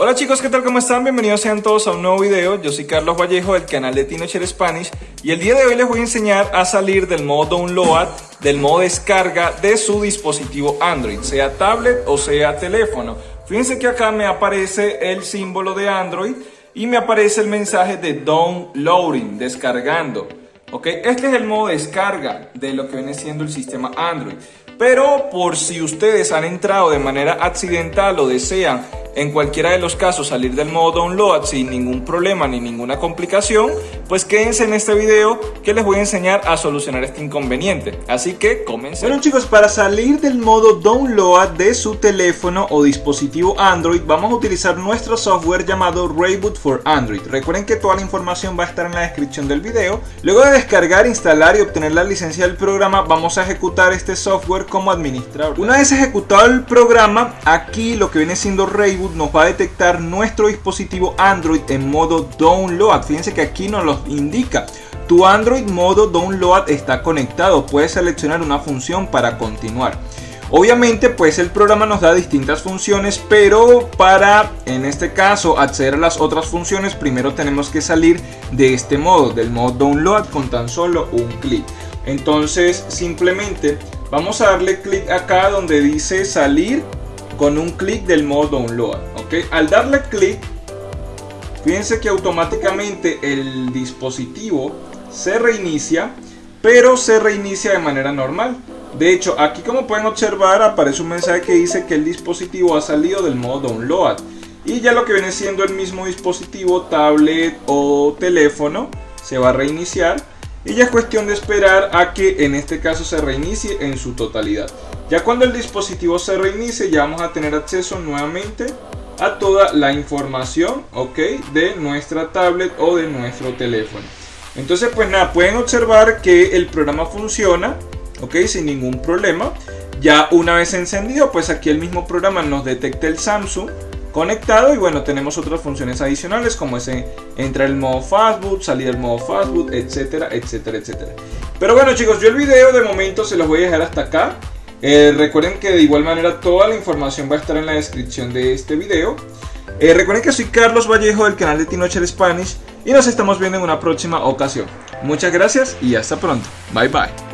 Hola chicos, ¿qué tal? ¿Cómo están? Bienvenidos sean todos a un nuevo video. Yo soy Carlos Vallejo del canal de Teenager Spanish y el día de hoy les voy a enseñar a salir del modo download, del modo descarga de su dispositivo Android, sea tablet o sea teléfono. Fíjense que acá me aparece el símbolo de Android y me aparece el mensaje de downloading, descargando. ¿Ok? Este es el modo descarga de lo que viene siendo el sistema Android. Pero por si ustedes han entrado de manera accidental o desean en cualquiera de los casos salir del modo download sin ningún problema ni ninguna complicación, pues quédense en este video que les voy a enseñar a solucionar este inconveniente. Así que comencemos. Bueno chicos, para salir del modo download de su teléfono o dispositivo Android, vamos a utilizar nuestro software llamado Rayboot for Android. Recuerden que toda la información va a estar en la descripción del video. Luego de descargar, instalar y obtener la licencia del programa, vamos a ejecutar este software como administrador. Una vez ejecutado el programa, aquí lo que viene siendo Rayboot nos va a detectar nuestro dispositivo Android en modo download. Fíjense que aquí nos indica. Tu Android modo download está conectado. Puedes seleccionar una función para continuar. Obviamente pues el programa nos da distintas funciones pero para en este caso acceder a las otras funciones primero tenemos que salir de este modo, del modo download con tan solo un clic. Entonces simplemente vamos a darle clic acá donde dice salir con un clic del modo download. ¿ok? Al darle clic, fíjense que automáticamente el dispositivo se reinicia, pero se reinicia de manera normal. De hecho, aquí como pueden observar aparece un mensaje que dice que el dispositivo ha salido del modo download. Y ya lo que viene siendo el mismo dispositivo, tablet o teléfono, se va a reiniciar y ya es cuestión de esperar a que en este caso se reinicie en su totalidad. Ya cuando el dispositivo se reinicie ya vamos a tener acceso nuevamente a toda la información ok de nuestra tablet o de nuestro teléfono. Entonces pues nada, pueden observar que el programa funciona ok sin ningún problema. Ya una vez encendido pues aquí el mismo programa nos detecta el Samsung conectado y bueno tenemos otras funciones adicionales como ese entrar el modo fastboot salir del modo fastboot etcétera etcétera etcétera pero bueno chicos yo el video de momento se los voy a dejar hasta acá eh, recuerden que de igual manera toda la información va a estar en la descripción de este video. Eh, recuerden que soy Carlos Vallejo del canal de Tinocher Spanish y nos estamos viendo en una próxima ocasión. Muchas gracias y hasta pronto. Bye bye